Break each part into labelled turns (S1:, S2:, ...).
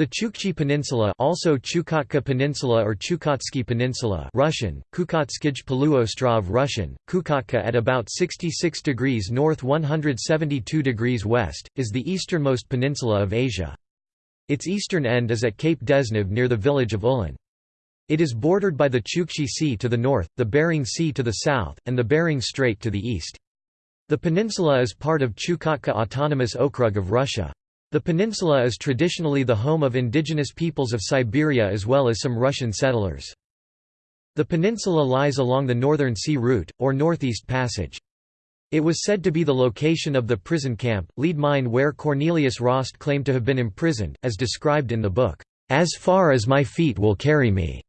S1: The Chukchi Peninsula also Chukotka Peninsula or Chukotsky Peninsula Russian, Kukotskij Russian, Kukotka at about 66 degrees north 172 degrees west, is the easternmost peninsula of Asia. Its eastern end is at Cape Dezhnev near the village of Uelen. It is bordered by the Chukchi Sea to the north, the Bering Sea to the south, and the Bering Strait to the east. The peninsula is part of Chukotka Autonomous Okrug of Russia. The peninsula is traditionally the home of indigenous peoples of Siberia as well as some Russian settlers. The peninsula lies along the Northern Sea Route, or Northeast Passage. It was said to be the location of the prison camp, lead mine where Cornelius Rost claimed to have been imprisoned, as described in the book, "'As Far as My Feet Will Carry Me'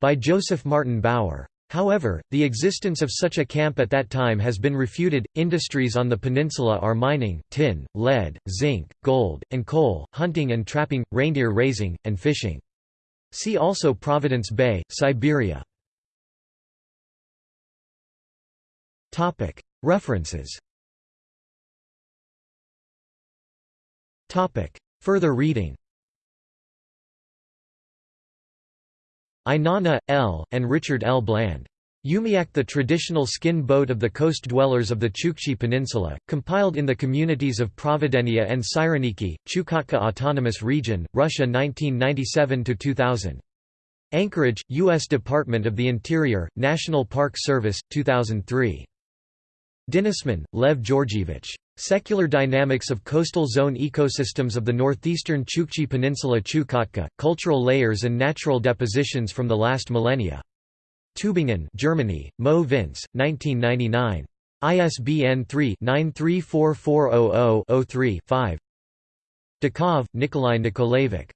S1: by Josef Martin Bauer. However, the existence of such a camp at that time has been refuted. Industries on the peninsula are mining, tin, lead, zinc, gold, and coal, hunting and trapping, reindeer raising, and fishing. See also Providence Bay, Siberia. Topic: References. Topic: Further reading. Ainana, L., and Richard L. Bland. Umiak the traditional skin boat of the coast dwellers of the Chukchi Peninsula, compiled in the communities of Provideniya and Sireniki, Chukotka Autonomous Region, Russia 1997–2000. Anchorage, U.S. Department of the Interior, National Park Service, 2003. Dinesman, Lev Georgievich. Secular Dynamics of Coastal Zone Ecosystems of the Northeastern Chukchi Peninsula Chukotka, Cultural Layers and Natural Depositions from the Last Millennia. Tübingen Germany, Mo Vince, 1999. ISBN 3-934400-03-5 Dikov, Nikolai Nikolaevich.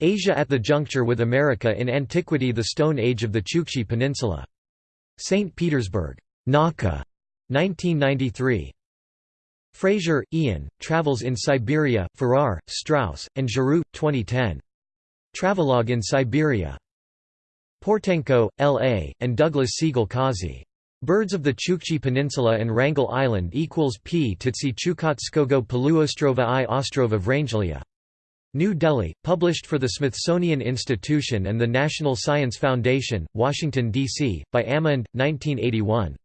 S1: Asia at the Juncture with America in Antiquity The Stone Age of the Chukchi Peninsula. St. Petersburg. Nauka. 1993. Frazier, Ian, Travels in Siberia, Farrar, Straus, and Giroux, 2010. Travelogue in Siberia. Portenko, L.A., and Douglas Siegel-Causey. Birds of the Chukchi Peninsula and Wrangel Island equals p Titsi Chukotskogo Poluostrova i Ostrova Vrangelia. New Delhi, published for the Smithsonian Institution and the National Science Foundation, Washington, D.C., by Amerind, 1981.